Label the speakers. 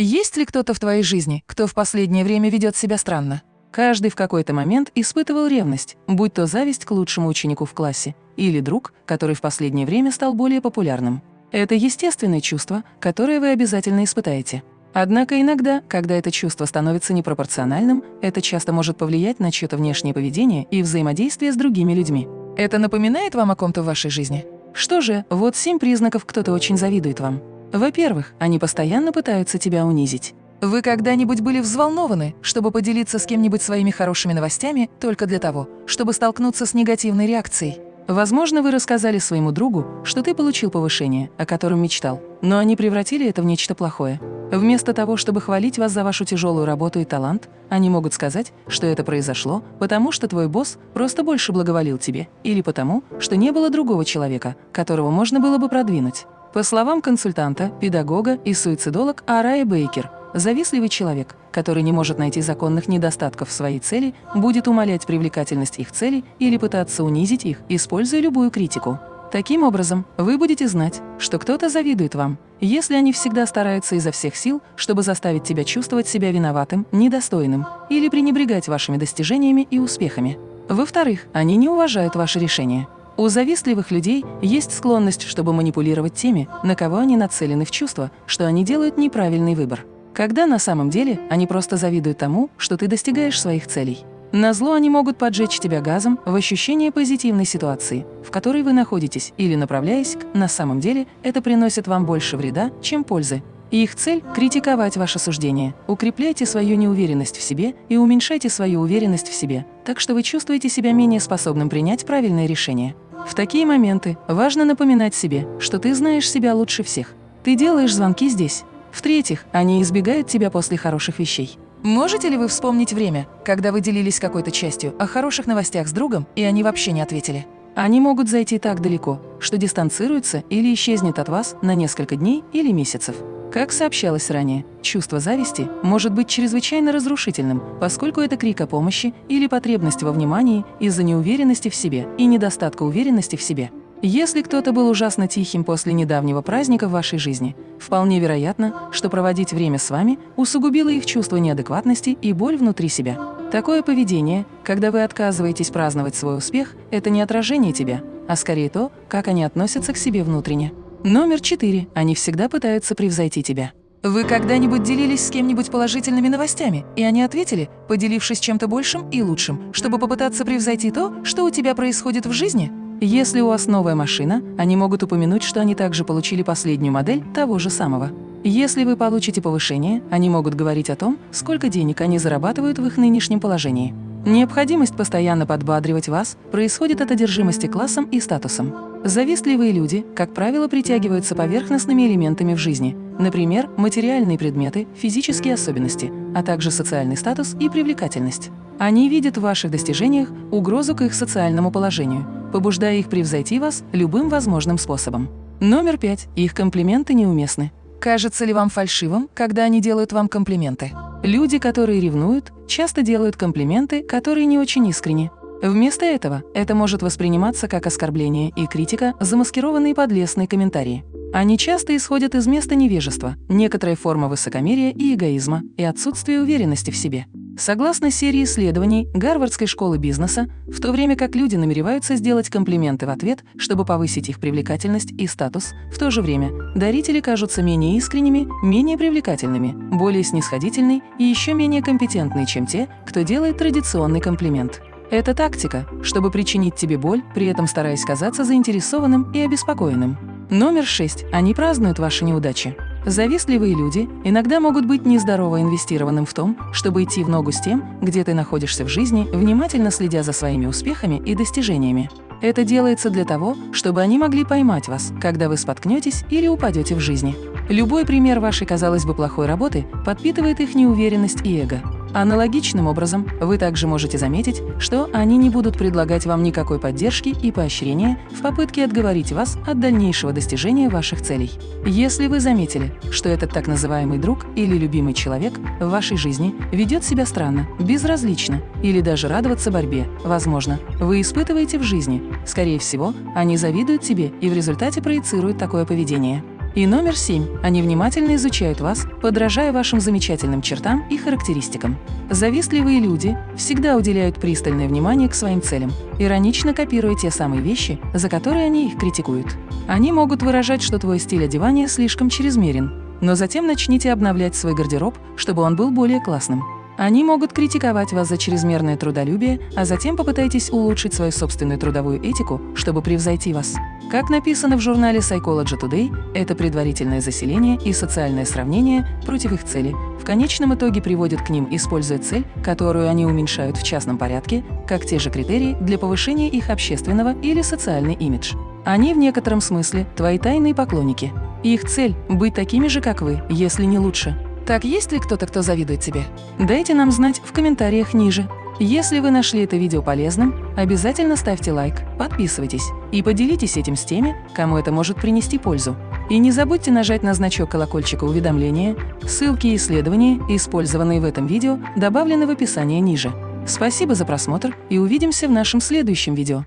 Speaker 1: Есть ли кто-то в твоей жизни, кто в последнее время ведет себя странно? Каждый в какой-то момент испытывал ревность, будь то зависть к лучшему ученику в классе или друг, который в последнее время стал более популярным. Это естественное чувство, которое вы обязательно испытаете. Однако иногда, когда это чувство становится непропорциональным, это часто может повлиять на чье-то внешнее поведение и взаимодействие с другими людьми. Это напоминает вам о ком-то в вашей жизни? Что же, вот семь признаков кто-то очень завидует вам. Во-первых, они постоянно пытаются тебя унизить. Вы когда-нибудь были взволнованы, чтобы поделиться с кем-нибудь своими хорошими новостями только для того, чтобы столкнуться с негативной реакцией? Возможно, вы рассказали своему другу, что ты получил повышение, о котором мечтал, но они превратили это в нечто плохое. Вместо того, чтобы хвалить вас за вашу тяжелую работу и талант, они могут сказать, что это произошло, потому что твой босс просто больше благоволил тебе, или потому, что не было другого человека, которого можно было бы продвинуть. По словам консультанта, педагога и суицидолог Арая Бейкер, завистливый человек, который не может найти законных недостатков в своей цели, будет умалять привлекательность их цели или пытаться унизить их, используя любую критику. Таким образом, вы будете знать, что кто-то завидует вам, если они всегда стараются изо всех сил, чтобы заставить тебя чувствовать себя виноватым, недостойным или пренебрегать вашими достижениями и успехами. Во-вторых, они не уважают ваши решения. У завистливых людей есть склонность, чтобы манипулировать теми, на кого они нацелены в чувство, что они делают неправильный выбор. Когда на самом деле они просто завидуют тому, что ты достигаешь своих целей. На зло они могут поджечь тебя газом в ощущение позитивной ситуации, в которой вы находитесь, или направляясь к «на самом деле» это приносит вам больше вреда, чем пользы. И их цель – критиковать ваше суждение. Укрепляйте свою неуверенность в себе и уменьшайте свою уверенность в себе, так что вы чувствуете себя менее способным принять правильное решение. В такие моменты важно напоминать себе, что ты знаешь себя лучше всех. Ты делаешь звонки здесь. В-третьих, они избегают тебя после хороших вещей. Можете ли вы вспомнить время, когда вы делились какой-то частью о хороших новостях с другом, и они вообще не ответили? Они могут зайти так далеко, что дистанцируются или исчезнет от вас на несколько дней или месяцев. Как сообщалось ранее, чувство зависти может быть чрезвычайно разрушительным, поскольку это крик о помощи или потребность во внимании из-за неуверенности в себе и недостатка уверенности в себе. Если кто-то был ужасно тихим после недавнего праздника в вашей жизни, вполне вероятно, что проводить время с вами усугубило их чувство неадекватности и боль внутри себя. Такое поведение, когда вы отказываетесь праздновать свой успех, это не отражение тебя, а скорее то, как они относятся к себе внутренне. Номер четыре. Они всегда пытаются превзойти тебя. Вы когда-нибудь делились с кем-нибудь положительными новостями, и они ответили, поделившись чем-то большим и лучшим, чтобы попытаться превзойти то, что у тебя происходит в жизни? Если у вас новая машина, они могут упомянуть, что они также получили последнюю модель того же самого. Если вы получите повышение, они могут говорить о том, сколько денег они зарабатывают в их нынешнем положении. Необходимость постоянно подбадривать вас происходит от одержимости классом и статусом. Завистливые люди, как правило, притягиваются поверхностными элементами в жизни, например, материальные предметы, физические особенности, а также социальный статус и привлекательность. Они видят в ваших достижениях угрозу к их социальному положению, побуждая их превзойти вас любым возможным способом. Номер пять. Их комплименты неуместны. Кажется ли вам фальшивым, когда они делают вам комплименты? Люди, которые ревнуют, часто делают комплименты, которые не очень искренни. Вместо этого это может восприниматься как оскорбление и критика, замаскированные под лестные комментарии. Они часто исходят из места невежества, некоторой формы высокомерия и эгоизма и отсутствия уверенности в себе. Согласно серии исследований Гарвардской школы бизнеса, в то время как люди намереваются сделать комплименты в ответ, чтобы повысить их привлекательность и статус, в то же время дарители кажутся менее искренними, менее привлекательными, более снисходительны и еще менее компетентны, чем те, кто делает традиционный комплимент. Это тактика, чтобы причинить тебе боль, при этом стараясь казаться заинтересованным и обеспокоенным. Номер шесть. Они празднуют ваши неудачи. Завистливые люди иногда могут быть нездорово инвестированным в том, чтобы идти в ногу с тем, где ты находишься в жизни, внимательно следя за своими успехами и достижениями. Это делается для того, чтобы они могли поймать вас, когда вы споткнетесь или упадете в жизни. Любой пример вашей, казалось бы, плохой работы подпитывает их неуверенность и эго. Аналогичным образом, вы также можете заметить, что они не будут предлагать вам никакой поддержки и поощрения в попытке отговорить вас от дальнейшего достижения ваших целей. Если вы заметили, что этот так называемый друг или любимый человек в вашей жизни ведет себя странно, безразлично или даже радоваться борьбе, возможно, вы испытываете в жизни, скорее всего, они завидуют тебе и в результате проецируют такое поведение. И номер семь. Они внимательно изучают вас, подражая вашим замечательным чертам и характеристикам. Завистливые люди всегда уделяют пристальное внимание к своим целям, иронично копируя те самые вещи, за которые они их критикуют. Они могут выражать, что твой стиль одевания слишком чрезмерен, но затем начните обновлять свой гардероб, чтобы он был более классным. Они могут критиковать вас за чрезмерное трудолюбие, а затем попытайтесь улучшить свою собственную трудовую этику, чтобы превзойти вас. Как написано в журнале Psychology Today, это предварительное заселение и социальное сравнение против их цели в конечном итоге приводит к ним, используя цель, которую они уменьшают в частном порядке, как те же критерии для повышения их общественного или социальный имидж. Они в некотором смысле твои тайные поклонники. Их цель – быть такими же, как вы, если не лучше. Так есть ли кто-то, кто завидует тебе? Дайте нам знать в комментариях ниже. Если вы нашли это видео полезным, обязательно ставьте лайк, подписывайтесь и поделитесь этим с теми, кому это может принести пользу. И не забудьте нажать на значок колокольчика уведомления. Ссылки и исследования, использованные в этом видео, добавлены в описании ниже. Спасибо за просмотр и увидимся в нашем следующем видео.